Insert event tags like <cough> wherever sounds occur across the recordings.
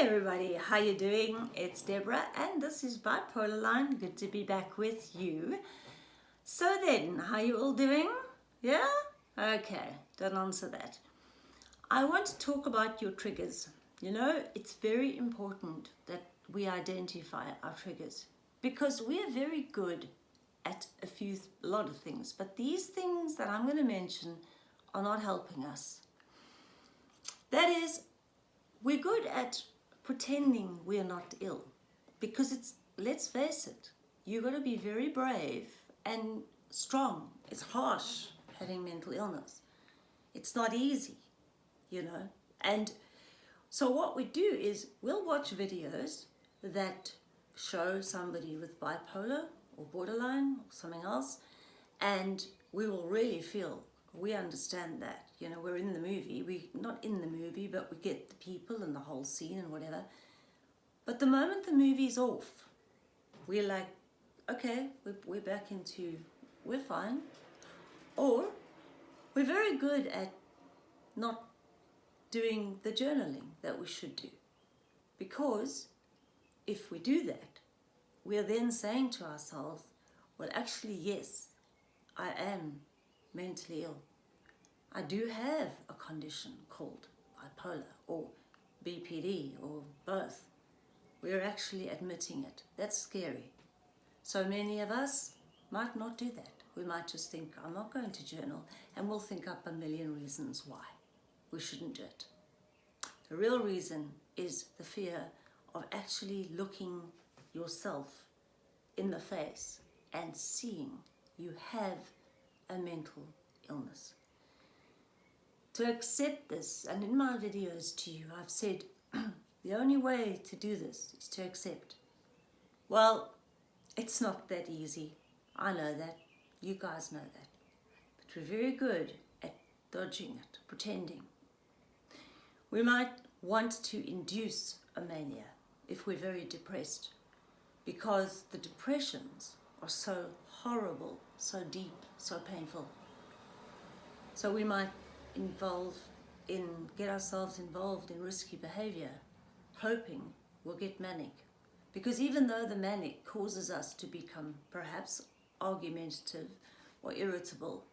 everybody, how you doing? It's Deborah and this is Bipolar Line. Good to be back with you. So then, how you all doing? Yeah? Okay, don't answer that. I want to talk about your triggers. You know, it's very important that we identify our triggers because we are very good at a few, a lot of things, but these things that I'm going to mention are not helping us. That is, we're good at pretending we're not ill because it's, let's face it, you've got to be very brave and strong. It's harsh having mental illness. It's not easy, you know. And so what we do is we'll watch videos that show somebody with bipolar or borderline or something else and we will really feel we understand that you know we're in the movie. We not in the movie but we get the people and the whole scene and whatever. But the moment the movie's off we're like okay we're, we're back into we're fine. Or we're very good at not doing the journaling that we should do. Because if we do that we are then saying to ourselves well actually yes I am mentally ill I do have a condition called bipolar or BPD or both. We're actually admitting it. That's scary. So many of us might not do that. We might just think, I'm not going to journal, and we'll think up a million reasons why we shouldn't do it. The real reason is the fear of actually looking yourself in the face and seeing you have a mental illness to accept this. And in my videos to you, I've said <clears throat> the only way to do this is to accept. Well, it's not that easy. I know that. You guys know that. But we're very good at dodging it, pretending. We might want to induce a mania if we're very depressed because the depressions are so horrible, so deep, so painful. So we might involve in, get ourselves involved in risky behavior, hoping we'll get manic. Because even though the manic causes us to become perhaps argumentative or irritable,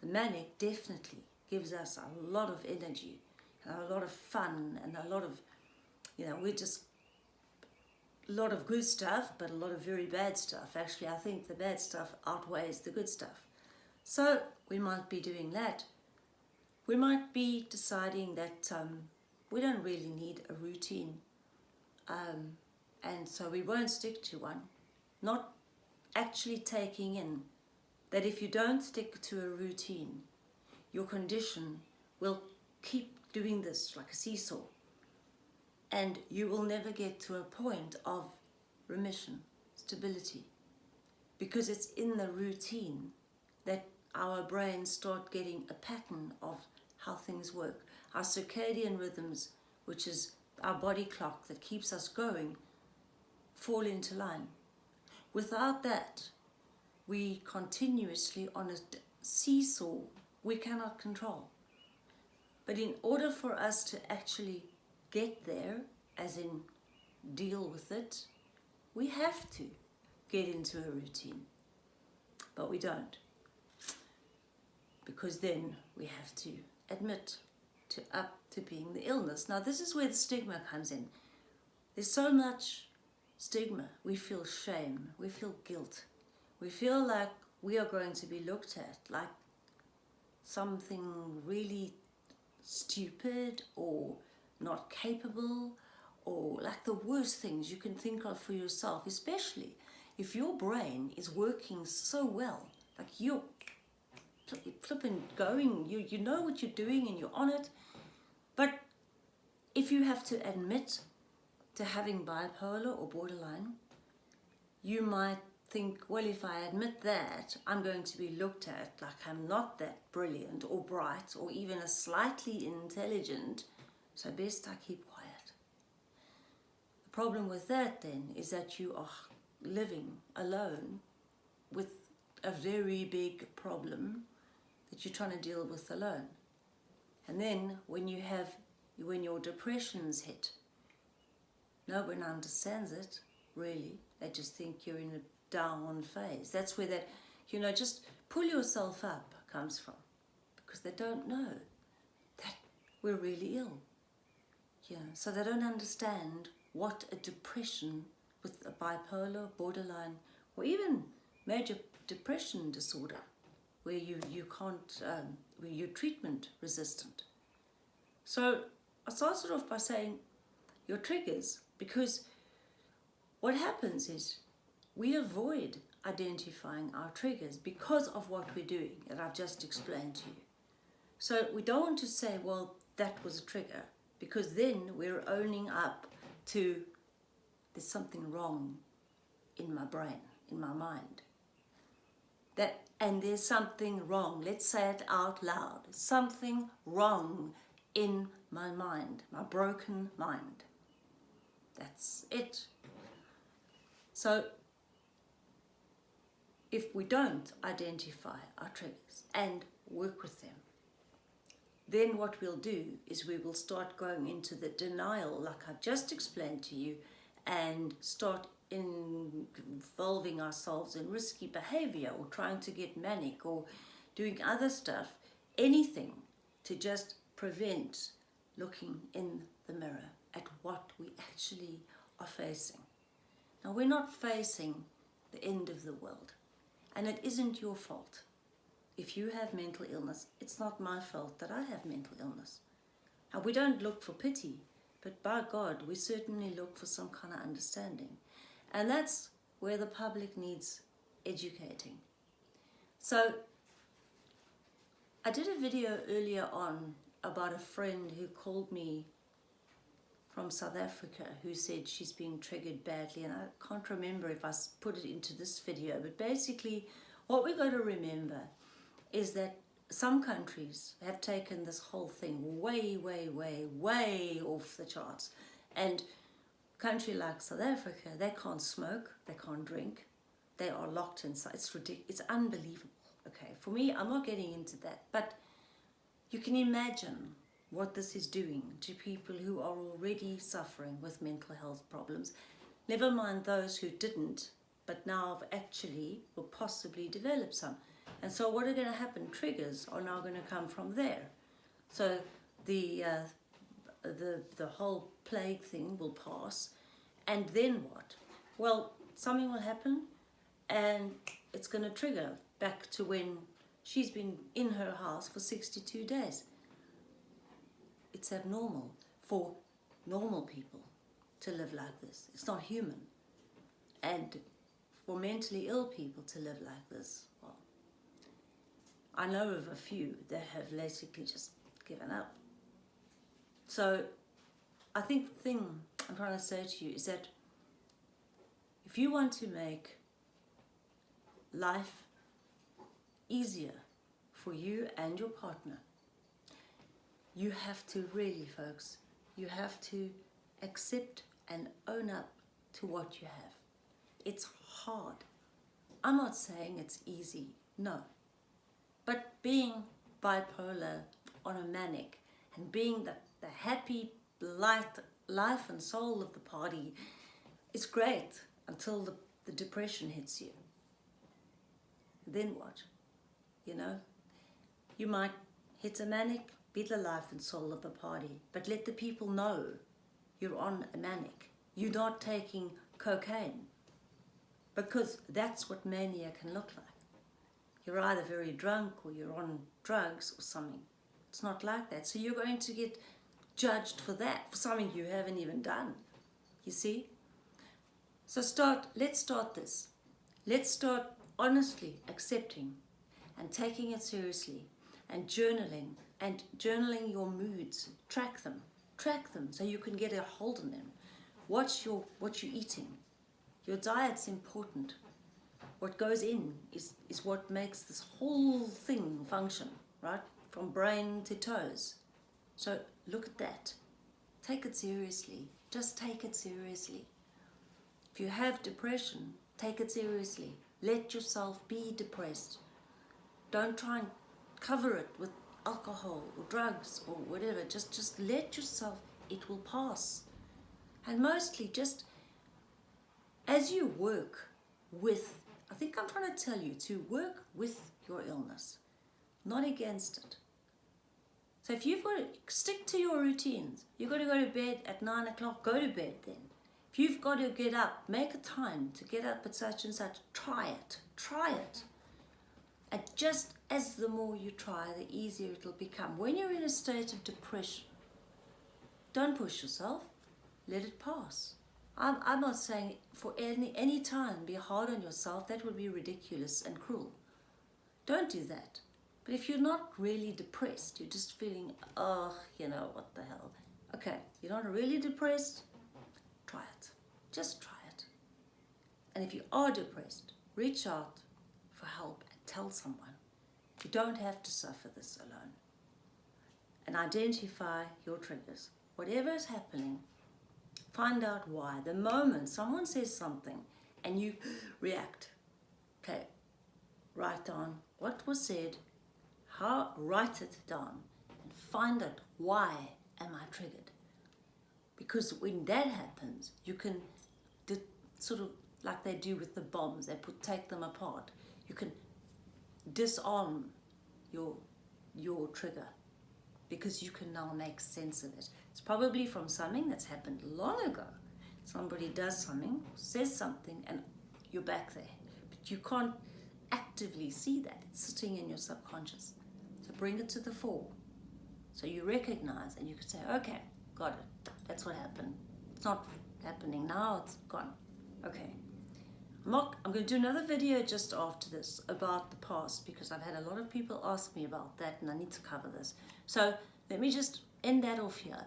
the manic definitely gives us a lot of energy and a lot of fun and a lot of, you know, we're just a lot of good stuff, but a lot of very bad stuff. Actually, I think the bad stuff outweighs the good stuff. So we might be doing that we might be deciding that um, we don't really need a routine um, and so we won't stick to one. Not actually taking in that if you don't stick to a routine, your condition will keep doing this like a seesaw and you will never get to a point of remission, stability, because it's in the routine that our brains start getting a pattern of how things work. Our circadian rhythms, which is our body clock that keeps us going, fall into line. Without that, we continuously on a seesaw we cannot control. But in order for us to actually get there, as in deal with it, we have to get into a routine. But we don't. Because then we have to admit to up to being the illness. Now this is where the stigma comes in. There's so much stigma. We feel shame, we feel guilt. We feel like we are going to be looked at like something really stupid or not capable or like the worst things you can think of for yourself, especially if your brain is working so well, like you're flipping going, you, you know what you're doing and you're on it. But if you have to admit to having bipolar or borderline, you might think, well, if I admit that, I'm going to be looked at like I'm not that brilliant or bright or even a slightly intelligent, so best I keep quiet. The problem with that then is that you are living alone with a very big problem that you're trying to deal with alone. And then when you have, when your depressions hit, no one understands it, really. They just think you're in a down phase. That's where that, you know, just pull yourself up comes from. Because they don't know that we're really ill. Yeah, so they don't understand what a depression with a bipolar, borderline, or even major depression disorder, where you, you can't, um, where you're treatment resistant. So I started off by saying your triggers, because what happens is we avoid identifying our triggers because of what we're doing that I've just explained to you. So we don't want to say, well, that was a trigger, because then we're owning up to there's something wrong in my brain, in my mind. That, and there's something wrong, let's say it out loud, something wrong in my mind, my broken mind. That's it. So if we don't identify our triggers and work with them, then what we'll do is we will start going into the denial like I've just explained to you and start involving ourselves in risky behavior or trying to get manic or doing other stuff, anything to just prevent looking in the mirror at what we actually are facing. Now we're not facing the end of the world and it isn't your fault. If you have mental illness, it's not my fault that I have mental illness. Now we don't look for pity, but by God, we certainly look for some kind of understanding. And that's where the public needs educating. So I did a video earlier on about a friend who called me from South Africa who said she's being triggered badly and I can't remember if I put it into this video but basically what we've got to remember is that some countries have taken this whole thing way, way, way, way off the charts. And country like South Africa, they can't smoke, they can't drink, they are locked inside. It's ridiculous. It's unbelievable. Okay, for me, I'm not getting into that, but you can imagine what this is doing to people who are already suffering with mental health problems. Never mind those who didn't, but now have actually or possibly developed some. And so what are going to happen? Triggers are now going to come from there. So the, uh, the, the whole plague thing will pass. And then what? Well, something will happen and it's going to trigger back to when she's been in her house for 62 days. It's abnormal for normal people to live like this. It's not human. And for mentally ill people to live like this, I know of a few that have basically just given up. So I think the thing I'm trying to say to you is that if you want to make life easier for you and your partner, you have to really, folks, you have to accept and own up to what you have. It's hard. I'm not saying it's easy, no. But being bipolar on a manic and being the, the happy light, life and soul of the party is great until the, the depression hits you. Then what? You know? You might hit a manic, be the life and soul of the party, but let the people know you're on a manic. You're not taking cocaine because that's what mania can look like you're either very drunk or you're on drugs or something. It's not like that. So you're going to get judged for that, for something you haven't even done. You see? So start, let's start this. Let's start honestly accepting and taking it seriously and journaling and journaling your moods. Track them. Track them so you can get a hold on them. Watch your, what you're eating. Your diet's important what goes in is, is what makes this whole thing function, right? From brain to toes. So look at that. Take it seriously. Just take it seriously. If you have depression, take it seriously. Let yourself be depressed. Don't try and cover it with alcohol or drugs or whatever. Just, just let yourself, it will pass. And mostly just as you work with, I think I'm trying to tell you to work with your illness, not against it. So if you've got to stick to your routines, you've got to go to bed at nine o'clock, go to bed then. If you've got to get up, make a time to get up at such and such, try it, try it. And just as the more you try, the easier it'll become. When you're in a state of depression, don't push yourself, let it pass. I'm, I'm not saying for any, any time be hard on yourself, that would be ridiculous and cruel. Don't do that. But if you're not really depressed, you're just feeling, oh, you know, what the hell. Okay, you're not really depressed, try it. Just try it. And if you are depressed, reach out for help and tell someone. You don't have to suffer this alone. And identify your triggers. Whatever is happening, find out why. The moment someone says something and you <gasps> react, okay, write down what was said, how, write it down and find out why am I triggered. Because when that happens, you can sort of like they do with the bombs, they put take them apart. You can disarm your your trigger because you can now make sense of it. It's probably from something that's happened long ago. Somebody does something, says something, and you're back there. But you can't actively see that. It's sitting in your subconscious. Bring it to the fore. So you recognize and you can say, okay, got it. That's what happened. It's not happening now, it's gone. Okay. I'm, not, I'm going to do another video just after this about the past because I've had a lot of people ask me about that and I need to cover this. So let me just end that off here.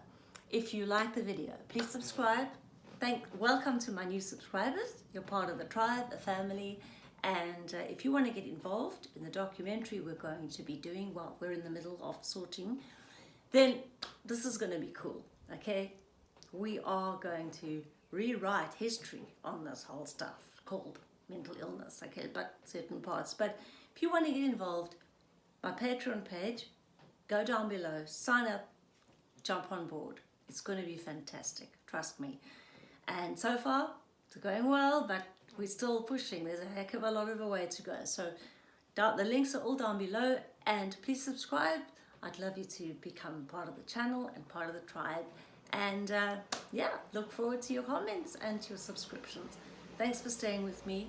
If you like the video, please subscribe. Thank, welcome to my new subscribers. You're part of the tribe, a family. And uh, if you want to get involved in the documentary we're going to be doing while we're in the middle of sorting, then this is going to be cool, okay? We are going to rewrite history on this whole stuff called mental illness, okay, but certain parts. But if you want to get involved, my Patreon page, go down below, sign up, jump on board. It's going to be fantastic, trust me. And so far, it's going well, but we're still pushing. There's a heck of a lot of a way to go. So down, the links are all down below and please subscribe. I'd love you to become part of the channel and part of the tribe. And uh, yeah, look forward to your comments and your subscriptions. Thanks for staying with me.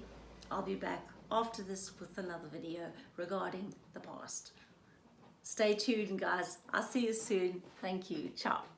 I'll be back after this with another video regarding the past. Stay tuned, guys. I'll see you soon. Thank you. Ciao.